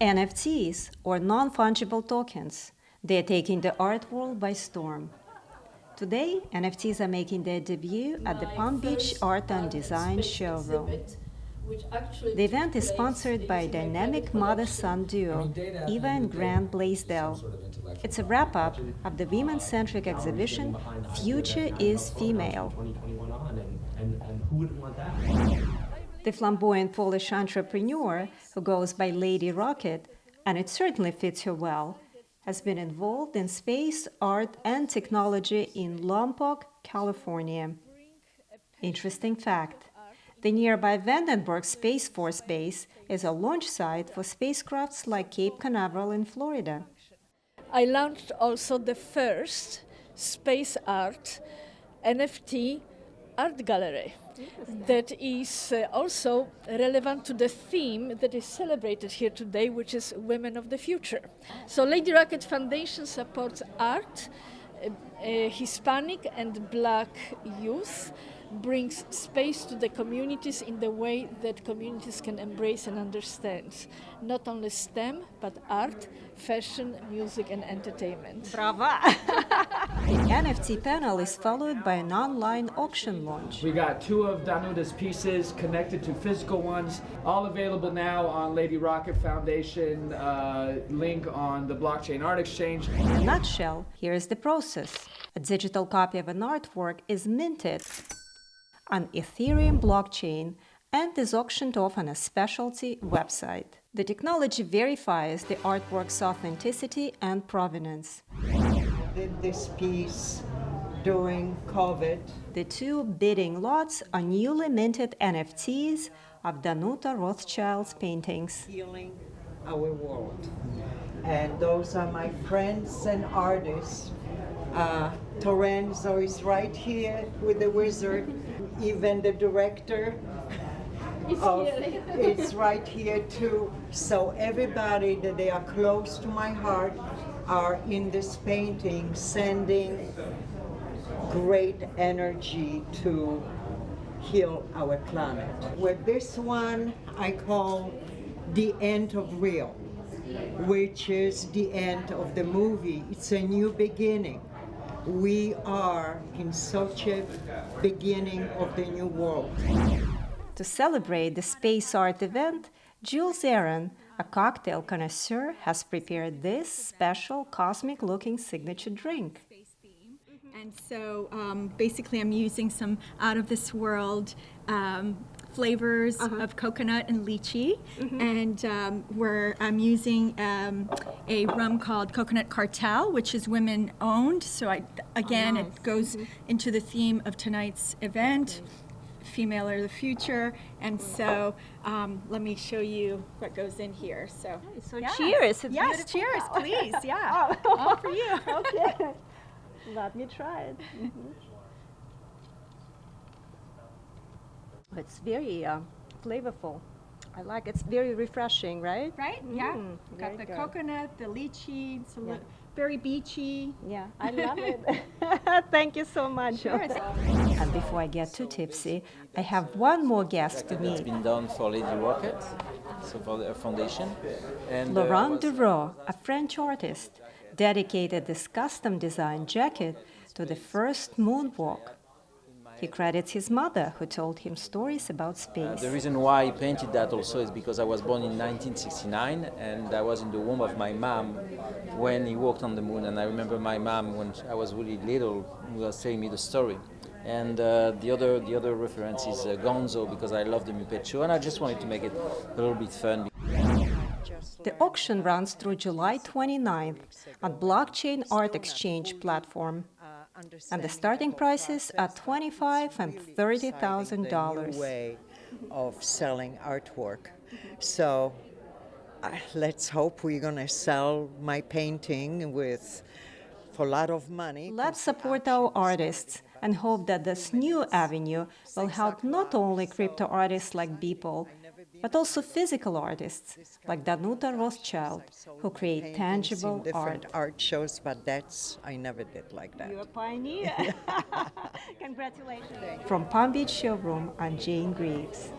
NFTs, or non-fungible tokens. They're taking the art world by storm. Today, NFTs are making their debut at the Palm Beach Art and Design Showroom. The event is sponsored by dynamic mother-son duo, Eva and Grant Blaisdell. It's a wrap-up of the women-centric exhibition Future is Female. The flamboyant Polish entrepreneur, who goes by Lady Rocket, and it certainly fits her well, has been involved in space, art, and technology in Lompoc, California. Interesting fact. The nearby Vandenberg Space Force Base is a launch site for spacecrafts like Cape Canaveral in Florida. I launched also the first space art NFT art gallery that is uh, also relevant to the theme that is celebrated here today, which is Women of the Future. So Lady Rocket Foundation supports art, uh, uh, Hispanic and Black youth, brings space to the communities in the way that communities can embrace and understand not only STEM, but art, fashion, music, and entertainment. Brava! the NFT panel is followed by an online auction launch. We got two of Danuta's pieces connected to physical ones, all available now on Lady Rocket Foundation, uh, link on the Blockchain Art Exchange. In a nutshell, here is the process. A digital copy of an artwork is minted on Ethereum blockchain and is auctioned off on a specialty website. The technology verifies the artwork's authenticity and provenance. Did this piece during COVID. The two bidding lots are newly minted NFTs of Danuta Rothschild's paintings. Healing our world. And those are my friends and artists. Uh, Torenzo is right here with the wizard. Even the director of, it's right here too. So everybody that they are close to my heart are in this painting sending great energy to heal our planet. With this one, I call the end of real, which is the end of the movie. It's a new beginning. We are in such a beginning of the new world. To celebrate the space art event, Jules Aaron, a cocktail connoisseur, has prepared this special cosmic-looking signature drink. And so um, basically I'm using some out of this world um, flavors uh -huh. of coconut and lychee. Mm -hmm. And um, where I'm using um, a rum called Coconut Cartel, which is women owned. So I, again, oh, nice. it goes mm -hmm. into the theme of tonight's event. Female are the future, and so um, let me show you what goes in here. So, so cheers! It's yes, cheers, please. Yeah, oh. all for you. okay, let me try it. Mm -hmm. It's very uh, flavorful. I like it. It's very refreshing, right? Right? Yeah. Mm, Got the good. coconut, the lychee, it's yeah. very beachy. Yeah, I love it. Thank you so much. Sure. and before I get too tipsy, I have one more guest to meet. It's been done for Lady Rocket, so for the foundation. And uh, Laurent uh, Dureau, a French artist, dedicated this custom designed jacket to the first moonwalk he credits his mother, who told him stories about space. Uh, the reason why I painted that also is because I was born in 1969 and I was in the womb of my mom when he walked on the moon. And I remember my mom, when I was really little, was telling me the story. And uh, the other the other reference is uh, Gonzo because I love the Muppet Show and I just wanted to make it a little bit fun. The auction runs through July 29th on Blockchain Art Exchange platform and the starting prices are twenty-five and thirty thousand dollars. Way of selling artwork, so uh, let's hope we're gonna sell my painting with for a lot of money. Let's support our artists and hope that this new avenue will help not only crypto artists like Beeple, but also physical artists like Danuta Rothschild, who create tangible art. art shows, but that's, I never did like that. You're a pioneer. Congratulations. From Palm Beach Showroom, I'm Jane Greaves.